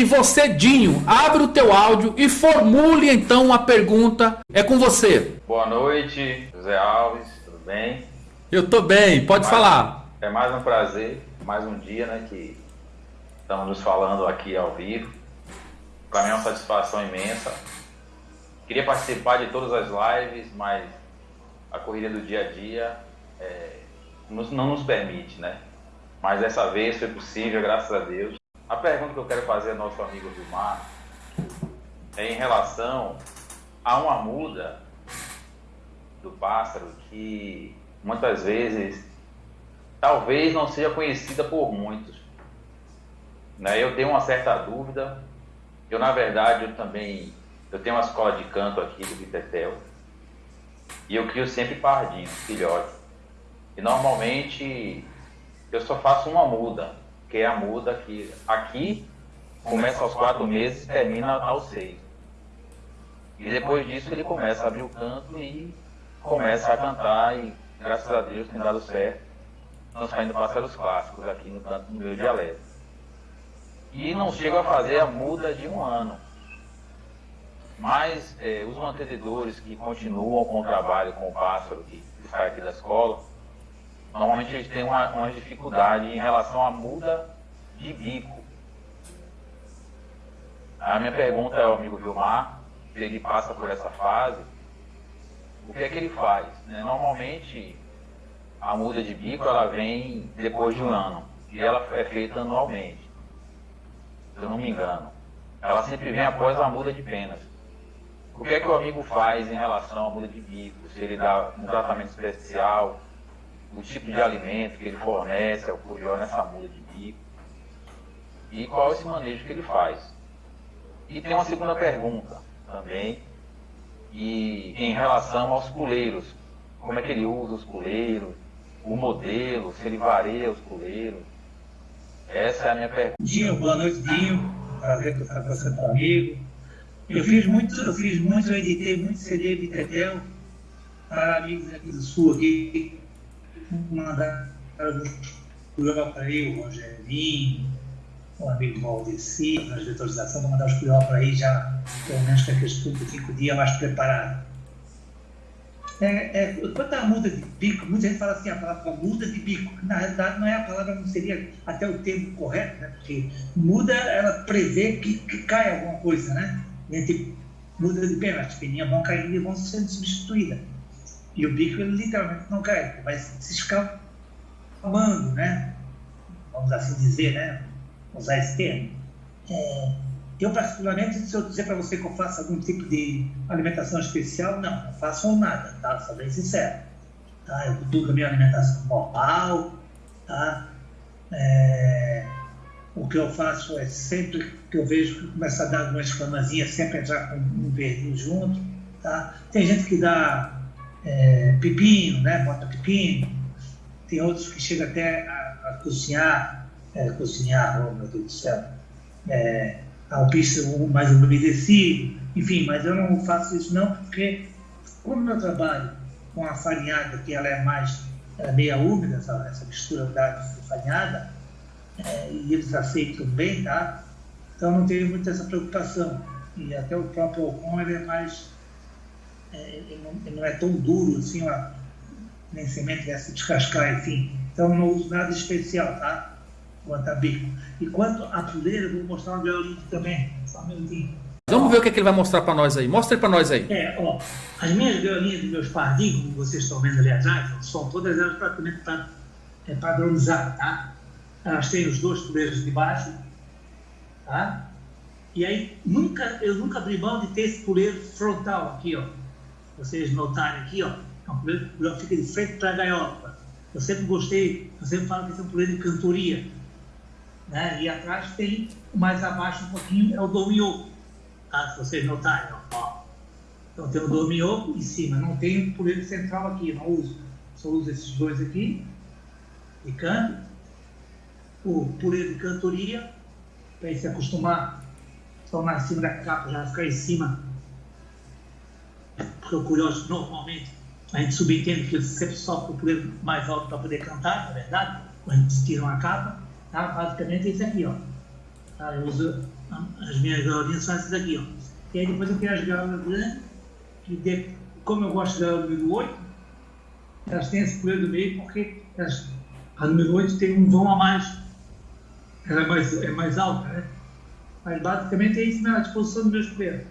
E você, Dinho, abre o teu áudio e formule então uma pergunta. É com você. Boa noite, José Alves, tudo bem? Eu tô bem, pode mais, falar. É mais um prazer, mais um dia, né, que estamos nos falando aqui ao vivo. Para mim é uma satisfação imensa. Queria participar de todas as lives, mas a corrida do dia a dia é, não nos permite, né? Mas dessa vez foi possível, graças a Deus. Pergunta que eu quero fazer ao nosso amigo Vilmar é em relação a uma muda do pássaro que muitas vezes talvez não seja conhecida por muitos. Né? Eu tenho uma certa dúvida. Eu, na verdade, eu também eu tenho uma escola de canto aqui do Bitetel e eu crio sempre pardinhos, filhotes. E normalmente eu só faço uma muda, que é a muda que aqui começa aos quatro meses e termina aos seis. E depois disso ele começa a abrir o canto e começa a cantar e graças a Deus tem dado certo. Estão saindo pássaros clássicos aqui no canto do meu dialeto. E não chego a fazer a muda de um ano. Mas é, os mantenedores que continuam com o trabalho com o pássaro que sai aqui da escola, normalmente eles têm uma, uma dificuldade em relação à muda de bico. A minha pergunta é ao amigo Vilmar, se ele passa por essa fase, o que é que ele faz? Né? Normalmente, a muda de bico ela vem depois de um ano e ela é feita anualmente, se eu não me engano. Ela sempre vem após a muda de penas. O que é que o amigo faz em relação à muda de bico? Se ele dá um tratamento especial, o tipo de alimento que ele fornece ao curió nessa muda de bico e qual esse manejo que ele faz. E tem uma segunda pergunta também, e em relação aos puleiros, como é que ele usa os puleiros, o modelo, se ele varia os puleiros. Essa é a minha pergunta. Dinho, boa noite, Dinho. Prazer estar com você, amigo. Eu fiz muito, eu fiz muito, eu editei muito CD de Tetel para amigos aqui do Sul, aqui, mandaram para aí, o Rogerinho, o amigo Valdeci, nas diretores da ação, vou mandar os cuidados para aí já, pelo menos com aqueles 35 dias mais preparado. É, é, quanto à muda de bico, muita gente fala assim, a palavra muda de bico, que na realidade não é a palavra, não seria até o termo correto, né? porque muda, ela prevê que, que cai alguma coisa, né? Entre muda de pena, as peninhas vão caindo e vão sendo substituídas. E o bico, ele literalmente não cai, vai se escalmando, né? Vamos assim dizer, né? Usar esse termo. É, eu, particularmente, se eu dizer para você que eu faço algum tipo de alimentação especial, não, não faço nada, tá? Sou bem sincero. Tá? Eu cultuo a minha alimentação normal, tá? É, o que eu faço é sempre que eu vejo que começa a dar alguma escamazinha, sempre entrar com um verdinho junto, tá? Tem gente que dá é, pepino, né? Bota pepino. Tem outros que chegam até a, a cozinhar, é, cozinhar, oh meu Deus do céu, é, ao piso mais umedecido, enfim, mas eu não faço isso não, porque como eu trabalho com a farinhada, que ela é mais ela é meia úmida, essa, essa mistura da farinhada, é, e eles aceitam bem, tá? Então não tenho muita essa preocupação. E até o próprio Ocon, ele é mais é, ele, não, ele, não, é tão duro assim, ó, nem semente dessa descascar, enfim. Então não uso nada especial, tá? Quanto a bico. E quanto a puleira, vou mostrar um galinho também. Só um minutinho. Vamos ver o que, é que ele vai mostrar para nós aí. Mostra para nós aí. É, ó, as minhas galinhas dos meus pardinhos, como vocês estão vendo ali atrás, são todas elas praticamente é, padronizadas, tá? Elas têm os dois puleiros de baixo, tá? E aí, nunca, eu nunca abri mão de ter esse puleiro frontal aqui, ó vocês notarem aqui, ó, é um puleiro que fica de frente para a gaiola. Eu sempre gostei, eu sempre falo que esse é um puleiro de cantoria. Né? E atrás tem, mais abaixo um pouquinho, é o dorminhoco, tá? se vocês notarem. Ó. Então tem o dorminhoco em cima, não tem o puleiro central aqui, não uso. Só uso esses dois aqui, de canto. O puleiro de cantoria, para ele se acostumar, só na cima da capa, já ficar em cima porque o curioso, normalmente, a gente subentende que sempre sofre o puleiro mais alto para poder cantar, na é verdade, quando a gente tira uma capa, tá? basicamente é isso aqui, ó. Tá? Eu uso as minhas galinhas são essas aqui, ó. E aí depois eu tenho as galas grandes, que de, como eu gosto da número 8, elas têm esse poder do meio porque elas, a número 8 tem um vão a mais, ela é mais, é mais alta, né? Mas basicamente é isso na disposição dos meus poderes.